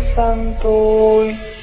Santo.